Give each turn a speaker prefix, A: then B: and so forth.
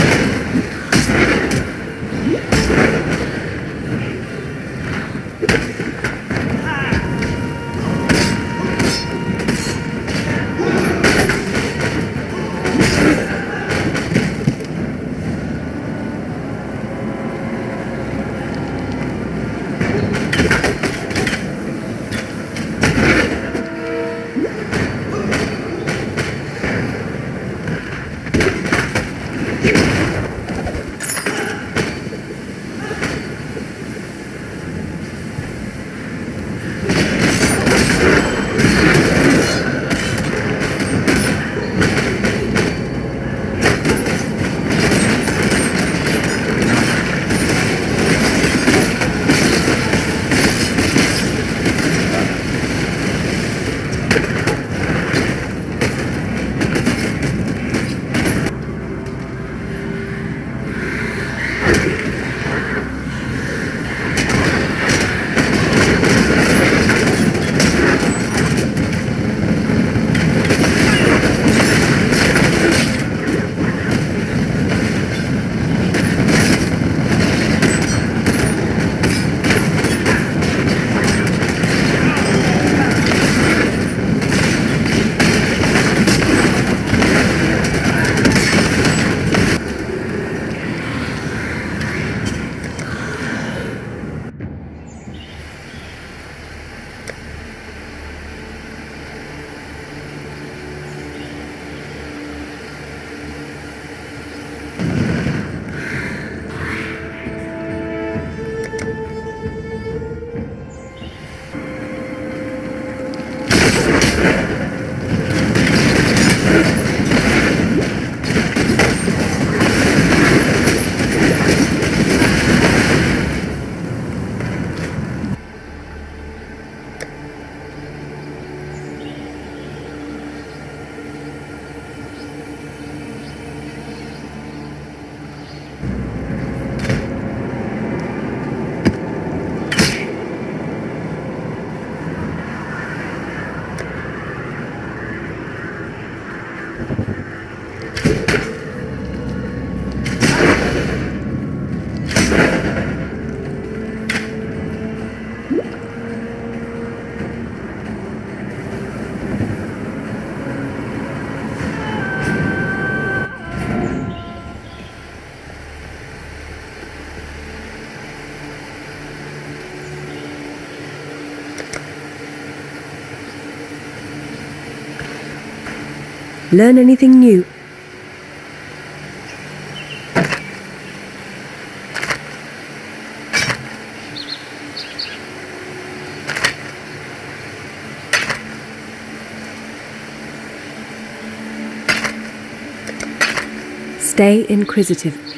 A: you. Learn anything new? Stay inquisitive.